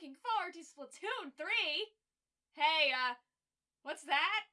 looking forward to Splatoon 3! Hey, uh, what's that?